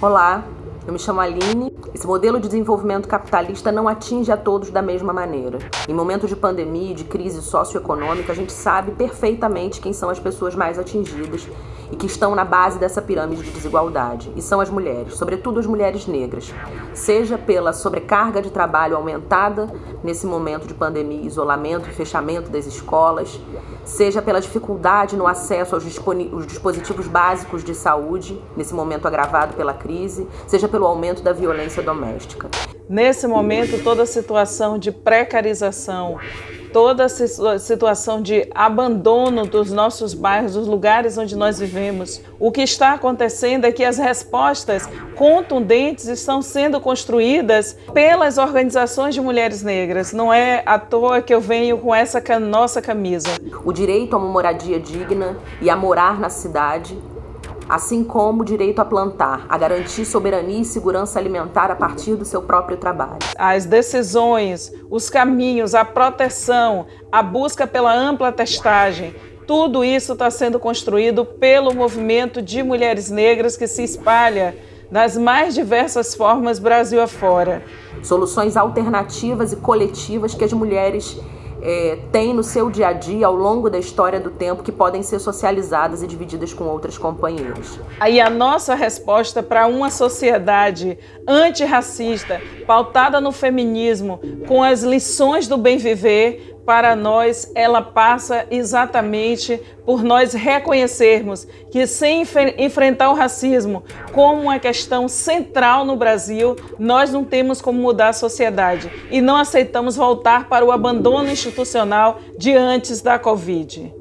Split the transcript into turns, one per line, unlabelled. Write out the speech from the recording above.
Olá, eu me chamo Aline. Esse modelo de desenvolvimento capitalista não atinge a todos da mesma maneira. Em momentos de pandemia e de crise socioeconômica, a gente sabe perfeitamente quem são as pessoas mais atingidas e que estão na base dessa pirâmide de desigualdade, e são as mulheres, sobretudo as mulheres negras. Seja pela sobrecarga de trabalho aumentada nesse momento de pandemia, isolamento e fechamento das escolas, seja pela dificuldade no acesso aos dispositivos básicos de saúde, nesse momento agravado pela crise, seja pelo aumento da violência doméstica.
Nesse momento, toda a situação de precarização, toda a situação de abandono dos nossos bairros, dos lugares onde nós vivemos. O que está acontecendo é que as respostas contundentes estão sendo construídas pelas organizações de mulheres negras. Não é à toa que eu venho com essa nossa camisa.
O direito a uma moradia digna e a morar na cidade assim como o direito a plantar, a garantir soberania e segurança alimentar a partir do seu próprio trabalho.
As decisões, os caminhos, a proteção, a busca pela ampla testagem, tudo isso está sendo construído pelo movimento de mulheres negras que se espalha nas mais diversas formas Brasil afora.
Soluções alternativas e coletivas que as mulheres é, tem no seu dia a dia ao longo da história do tempo que podem ser socializadas e divididas com outras companheiras.
Aí a nossa resposta para uma sociedade antirracista, pautada no feminismo, com as lições do bem viver, para nós, ela passa exatamente por nós reconhecermos que sem enfrentar o racismo como uma questão central no Brasil, nós não temos como mudar a sociedade e não aceitamos voltar para o abandono institucional de antes da Covid.